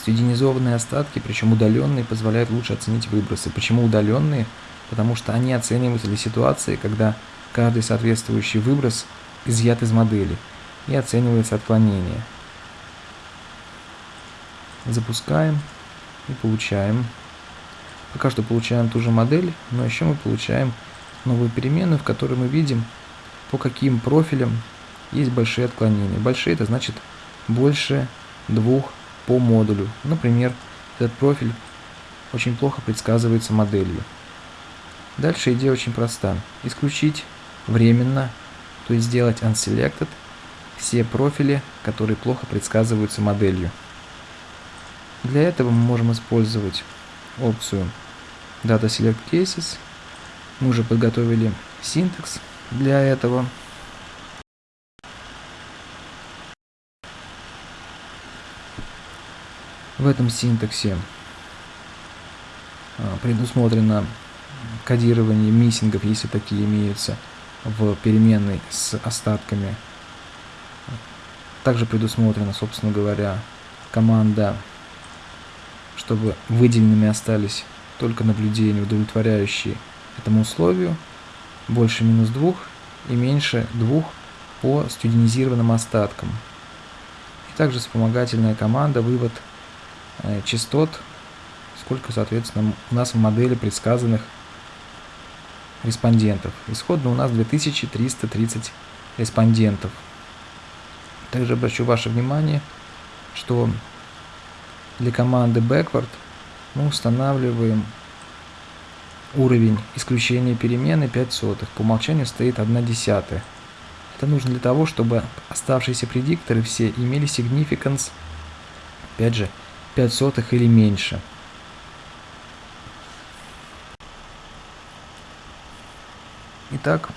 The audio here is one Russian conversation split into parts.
Студенизованные остатки, причем удаленные, позволяют лучше оценить выбросы. Почему удаленные? Потому что они оцениваются для ситуации, когда каждый соответствующий выброс изъят из модели и оценивается отклонение. Запускаем и получаем. Пока что получаем ту же модель, но еще мы получаем новую переменную, в которой мы видим, по каким профилям есть большие отклонения. Большие это значит больше двух по модулю. Например, этот профиль очень плохо предсказывается моделью. Дальше идея очень проста. Исключить временно, то есть сделать unselected все профили, которые плохо предсказываются моделью. Для этого мы можем использовать опцию Data Select Cases. Мы уже подготовили синтекс для этого. В этом синтаксе а, предусмотрено кодирование миссингов, если такие имеются, в переменной с остатками. Также предусмотрена, собственно говоря, команда, чтобы выделенными остались только наблюдения, удовлетворяющие этому условию, больше минус 2 и меньше 2 по студенизированным остаткам. И также вспомогательная команда вывод частот, сколько, соответственно, у нас в модели предсказанных респондентов. Исходно у нас 2330 респондентов. Также обращу ваше внимание, что для команды backward мы устанавливаем уровень исключения перемены 5 сотых. По умолчанию стоит 1 десятая. Это нужно для того, чтобы оставшиеся предикторы все имели significance, опять же, 5 сотых или меньше. Итак,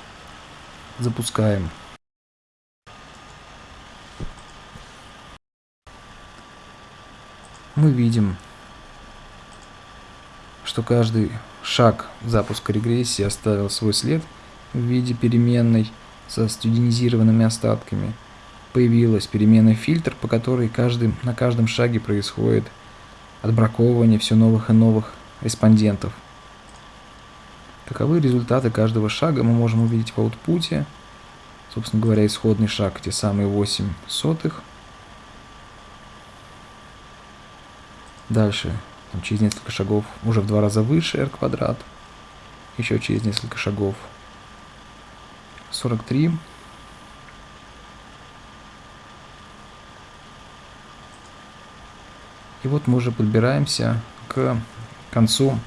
запускаем. Мы видим, что каждый шаг запуска регрессии оставил свой след в виде переменной со студенизированными остатками – появилась переменная фильтр, по которой каждый, на каждом шаге происходит отбраковывание все новых и новых респондентов. Каковы результаты каждого шага мы можем увидеть в аутпуте. Собственно говоря, исходный шаг, те самые 8 сотых. Дальше, там, через несколько шагов, уже в два раза выше r квадрат. Еще через несколько шагов 43 И вот мы уже подбираемся к концу